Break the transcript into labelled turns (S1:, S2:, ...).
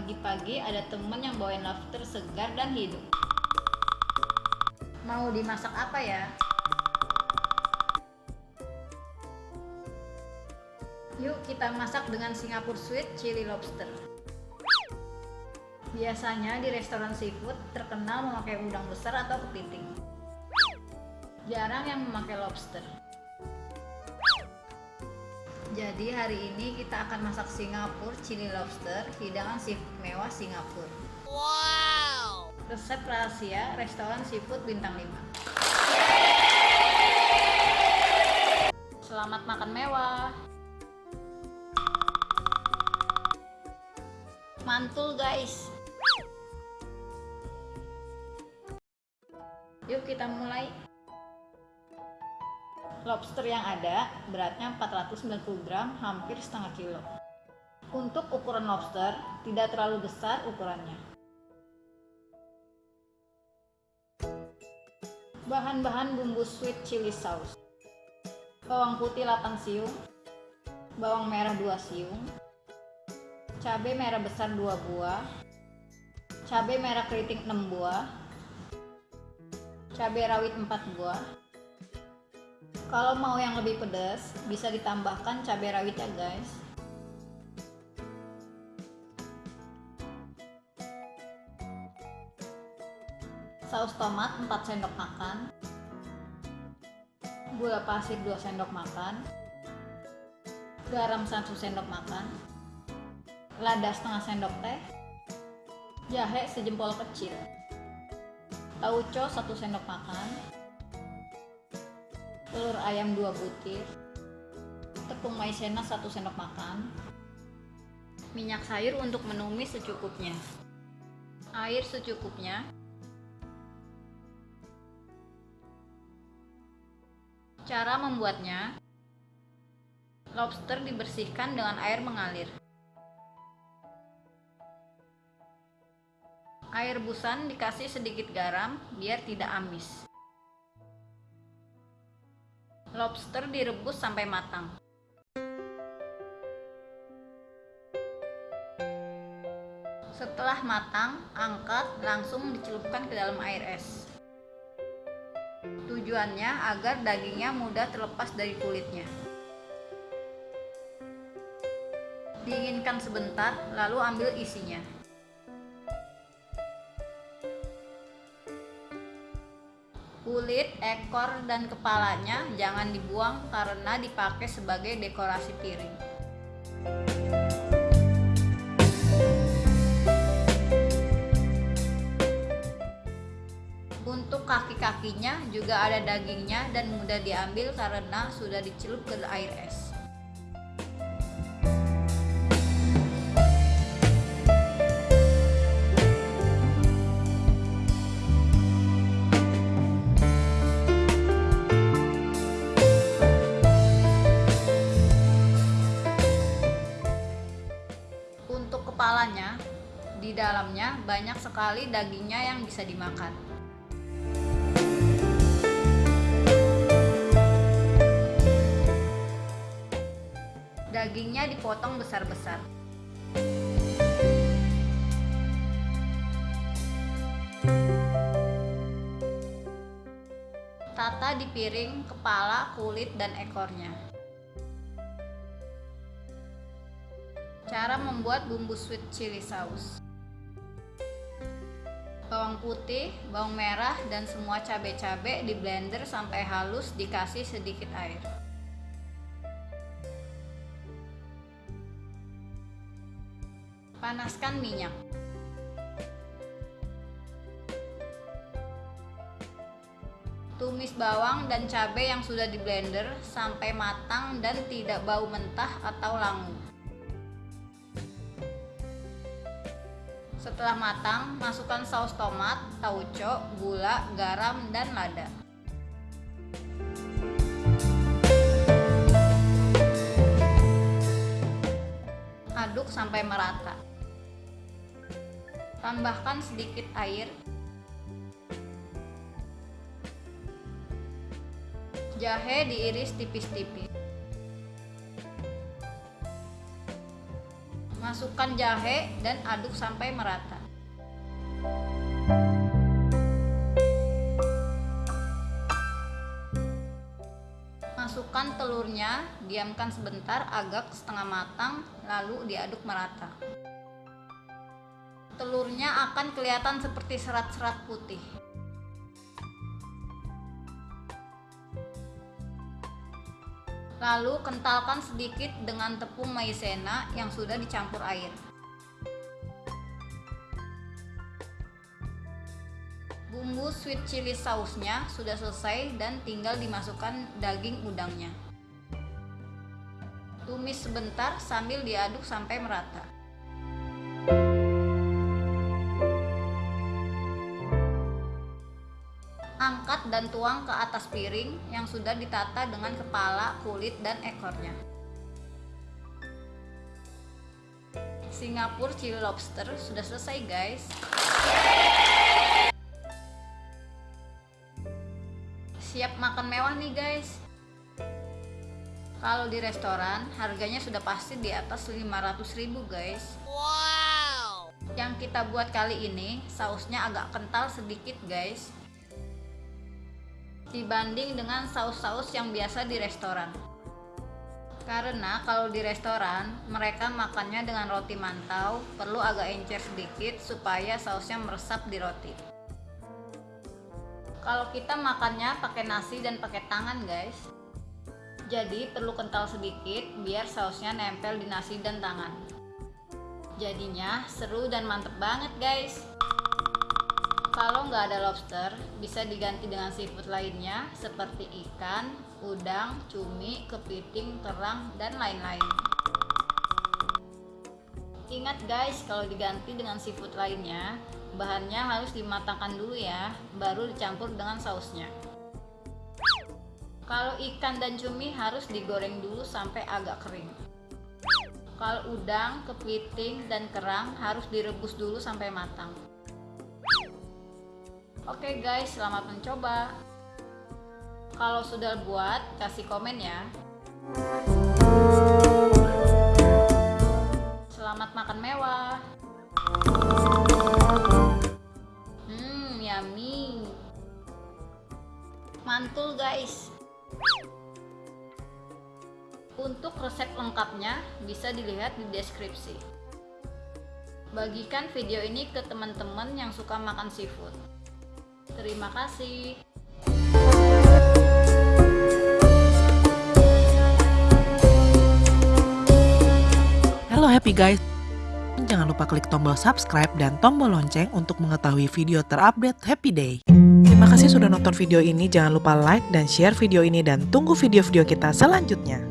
S1: Pagi-pagi ada temen yang bawain lobster segar dan hidup. Mau dimasak apa ya? Yuk kita masak dengan Singapore Sweet Chili Lobster. Biasanya di restoran seafood terkenal memakai udang besar atau kepiting. Jarang yang memakai lobster. Jadi hari ini kita akan masak Singapura Chili Lobster, hidangan seafood mewah Singapura. Wow! Resep rahasia restoran seafood bintang 5. Selamat makan mewah. Mantul guys. Yuk kita mulai lobster yang ada beratnya 490 gram hampir setengah kilo. Untuk ukuran lobster tidak terlalu besar ukurannya. Bahan-bahan bumbu sweet chili sauce. Bawang putih 8 siung. Bawang merah 2 siung. Cabai merah besar 2 buah. Cabai merah keriting 6 buah. Cabai rawit 4 buah kalau mau yang lebih pedas, bisa ditambahkan cabai rawit ya guys. Saus tomat 4 sendok makan. Gula pasir 2 sendok makan. Garam 1 sendok makan. Lada setengah sendok teh. Jahe sejempol kecil. Tauco 1 sendok makan telur ayam 2 butir tepung maizena 1 sendok makan minyak sayur untuk menumis secukupnya air secukupnya cara membuatnya lobster dibersihkan dengan air mengalir air busan dikasih sedikit garam biar tidak amis Lobster direbus sampai matang. Setelah matang, angkat langsung dicelupkan ke dalam air es. Tujuannya agar dagingnya mudah terlepas dari kulitnya. Dinginkan sebentar, lalu ambil isinya. Kulit, ekor, dan kepalanya jangan dibuang karena dipakai sebagai dekorasi piring. Untuk kaki-kakinya juga ada dagingnya dan mudah diambil karena sudah dicelup ke air es. Dalamnya banyak sekali dagingnya yang bisa dimakan. Dagingnya dipotong besar-besar. Tata di piring kepala, kulit, dan ekornya. Cara membuat bumbu sweet chili sauce Bawang putih, bawang merah, dan semua cabai-cabai di blender sampai halus dikasih sedikit air Panaskan minyak Tumis bawang dan cabai yang sudah di blender sampai matang dan tidak bau mentah atau langu. Setelah matang, masukkan saus tomat, tauco, gula, garam, dan lada. Aduk sampai merata. Tambahkan sedikit air. Jahe diiris tipis-tipis. Masukkan jahe dan aduk sampai merata. Masukkan telurnya, diamkan sebentar agak setengah matang, lalu diaduk merata. Telurnya akan kelihatan seperti serat-serat putih. Lalu kentalkan sedikit dengan tepung maizena yang sudah dicampur air. Bumbu sweet chili sausnya sudah selesai dan tinggal dimasukkan daging udangnya. Tumis sebentar sambil diaduk sampai merata. Dan tuang ke atas piring yang sudah ditata dengan kepala, kulit, dan ekornya. Singapura chili lobster sudah selesai guys. Siap makan mewah nih guys. Kalau di restoran harganya sudah pasti di atas 500 ribu guys. Wow. Yang kita buat kali ini sausnya agak kental sedikit guys dibanding dengan saus-saus yang biasa di restoran. Karena kalau di restoran, mereka makannya dengan roti mantau, perlu agak encer sedikit supaya sausnya meresap di roti. Kalau kita makannya pakai nasi dan pakai tangan, guys. Jadi perlu kental sedikit biar sausnya nempel di nasi dan tangan. Jadinya seru dan mantep banget, guys. Kalau nggak ada lobster, bisa diganti dengan seafood lainnya seperti ikan, udang, cumi, kepiting, terang, dan lain-lain. Ingat guys, kalau diganti dengan seafood lainnya, bahannya harus dimatangkan dulu ya, baru dicampur dengan sausnya. Kalau ikan dan cumi harus digoreng dulu sampai agak kering. Kalau udang, kepiting, dan kerang harus direbus dulu sampai matang. Oke guys, selamat mencoba. Kalau sudah buat, kasih komen ya. Selamat makan mewah. Hmm, yummy. Mantul guys. Untuk resep lengkapnya bisa dilihat di deskripsi. Bagikan video ini ke teman-teman yang suka makan seafood. Terima kasih.
S2: Halo happy guys. Jangan lupa klik tombol subscribe dan tombol lonceng untuk mengetahui video terupdate Happy Day. Terima kasih sudah nonton video ini. Jangan lupa like dan share video ini dan tunggu video-video kita selanjutnya.